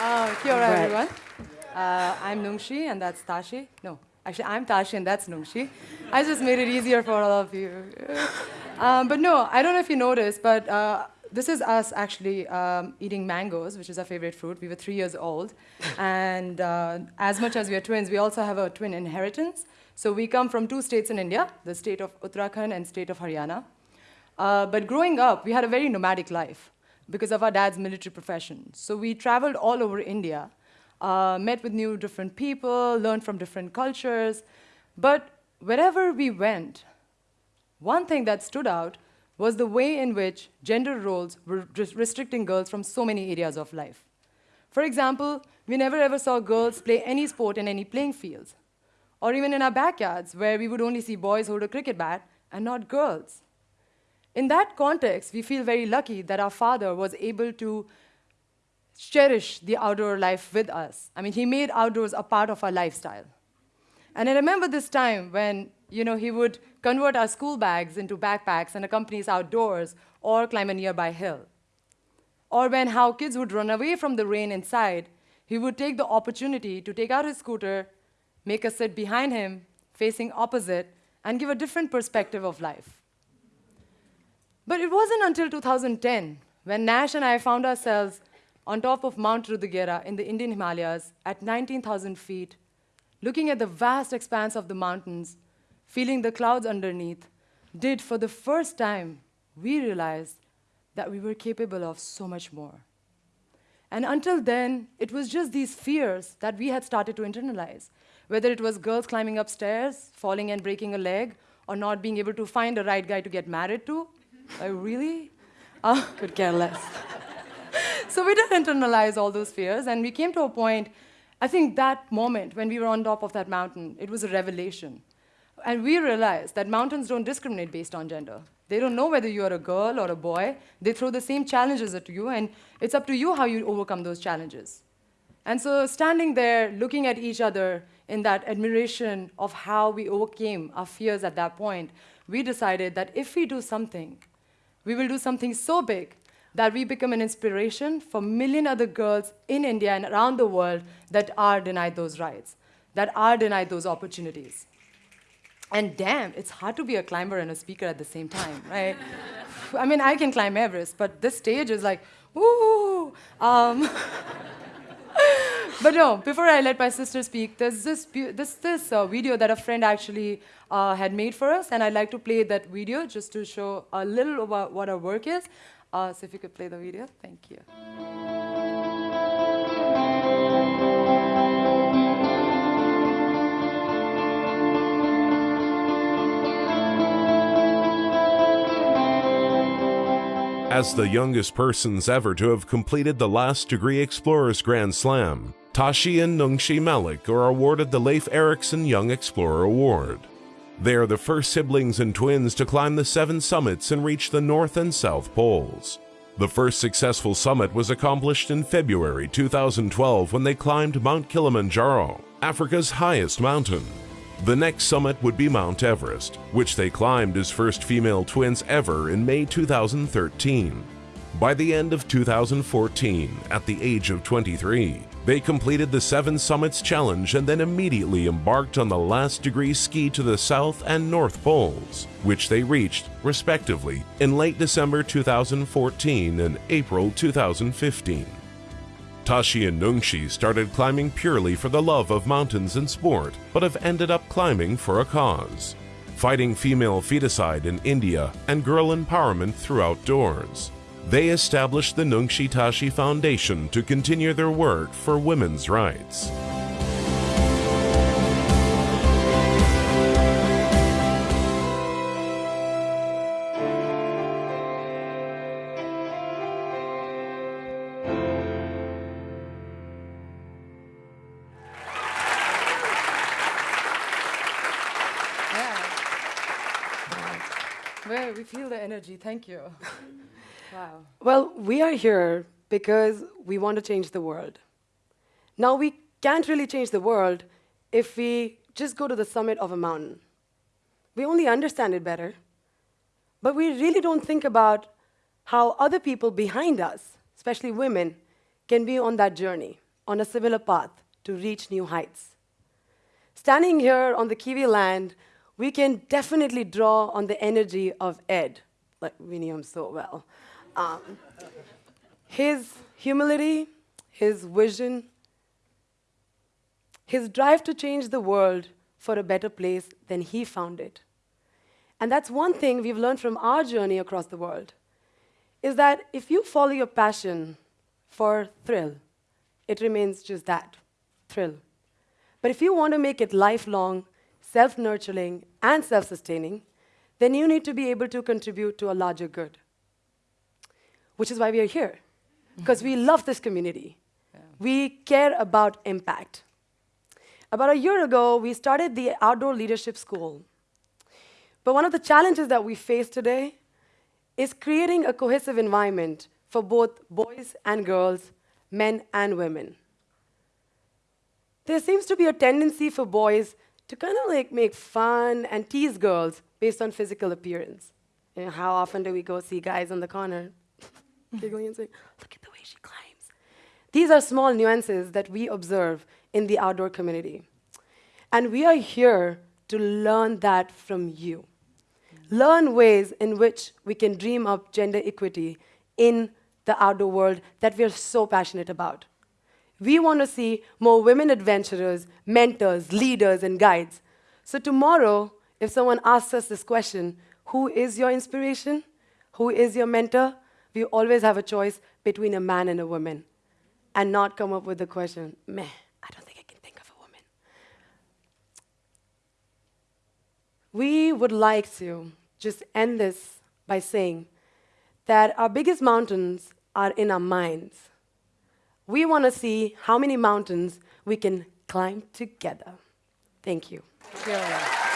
Uh, kia ora, Right. everyone. Uh, I'm Nungshi, and that's Tashi. No, actually, I'm Tashi, and that's Nungshi. I just made it easier for all of you. Um, but no, I don't know if you noticed, but uh, this is us actually um, eating mangoes, which is our favorite fruit. We were three years old. And uh, as much as we are twins, we also have a twin inheritance. So we come from two states in India, the state of Uttarakhand and state of Haryana. Uh, but growing up, we had a very nomadic life because of our dad's military profession. So we traveled all over India, uh, met with new different people, learned from different cultures. But wherever we went, one thing that stood out was the way in which gender roles were restricting girls from so many areas of life. For example, we never ever saw girls play any sport in any playing fields, or even in our backyards, where we would only see boys hold a cricket bat and not girls. In that context, we feel very lucky that our father was able to cherish the outdoor life with us. I mean, he made outdoors a part of our lifestyle. And I remember this time when, you know, he would convert our school bags into backpacks and accompany us outdoors or climb a nearby hill. Or when how kids would run away from the rain inside, he would take the opportunity to take out his scooter, make us sit behind him, facing opposite, and give a different perspective of life. But it wasn't until 2010 when Nash and I found ourselves on top of Mount Rudugaira in the Indian Himalayas at 19,000 feet, looking at the vast expanse of the mountains, feeling the clouds underneath, did for the first time we realized that we were capable of so much more. And until then, it was just these fears that we had started to internalize. Whether it was girls climbing upstairs, falling and breaking a leg, or not being able to find a right guy to get married to. Like, really? Uh, Could care less. so we did internalize all those fears, and we came to a point, I think that moment when we were on top of that mountain, it was a revelation. And we realized that mountains don't discriminate based on gender. They don't know whether you're a girl or a boy. They throw the same challenges at you, and it's up to you how you overcome those challenges. And so, standing there, looking at each other in that admiration of how we overcame our fears at that point, we decided that if we do something, we will do something so big that we become an inspiration for million other girls in India and around the world that are denied those rights, that are denied those opportunities. And damn, it's hard to be a climber and a speaker at the same time, right? I mean, I can climb Everest, but this stage is like, woo! Um, but no, before I let my sister speak, there's this, this, this uh, video that a friend actually uh, had made for us, and I'd like to play that video just to show a little about what our work is. Uh, so if you could play the video, thank you. As the youngest persons ever to have completed the last degree Explorers Grand Slam, Tashi and Nungshi Malik are awarded the Leif Erikson Young Explorer Award. They are the first siblings and twins to climb the seven summits and reach the North and South Poles. The first successful summit was accomplished in February 2012 when they climbed Mount Kilimanjaro, Africa's highest mountain. The next summit would be Mount Everest, which they climbed as first female twins ever in May 2013. By the end of 2014, at the age of 23, they completed the Seven Summits Challenge and then immediately embarked on the last degree ski to the South and North Poles, which they reached, respectively, in late December 2014 and April 2015. Tashi and Nungshi started climbing purely for the love of mountains and sport, but have ended up climbing for a cause fighting female feticide in India and girl empowerment through outdoors. They established the Nungshi Tashi Foundation to continue their work for women's rights. Well, we feel the energy. Thank you. Wow. Well, we are here because we want to change the world. Now, we can't really change the world if we just go to the summit of a mountain. We only understand it better, but we really don't think about how other people behind us, especially women, can be on that journey. on a similar path to reach new heights. Standing here on the Kiwi land, we can definitely draw on the energy of Ed, like we knew him so well. Um, his humility, his vision, his drive to change the world for a better place than he found it. And that's one thing we've learned from our journey across the world, is that if you follow your passion for thrill, it remains just that, thrill. But if you want to make it lifelong, self-nurturing, and self-sustaining, then you need to be able to contribute to a larger good. Which is why we are here, because we love this community. We care about impact. About a year ago, we started the Outdoor Leadership School. But one of the challenges that we face today is creating a cohesive environment for both boys and girls, men and women. There seems to be a tendency for boys to kind of like make fun and tease girls based on physical appearance. You know, how often do we go see guys on the corner giggling and saying, look at the way she climbs. These are small nuances that we observe in the outdoor community. And we are here to learn that from you. Learn ways in which we can dream up gender equity in the outdoor world that we are so passionate about. We want to see more women adventurers, mentors, leaders, and guides. So tomorrow, if someone asks us this question, who is your inspiration? Who is your mentor? We always have a choice between a man and a woman and not come up with the question, meh, I don't think I can think of a woman. We would like to just end this by saying that our biggest mountains are in our minds. We want to see how many mountains we can climb together. Thank you. Thank you.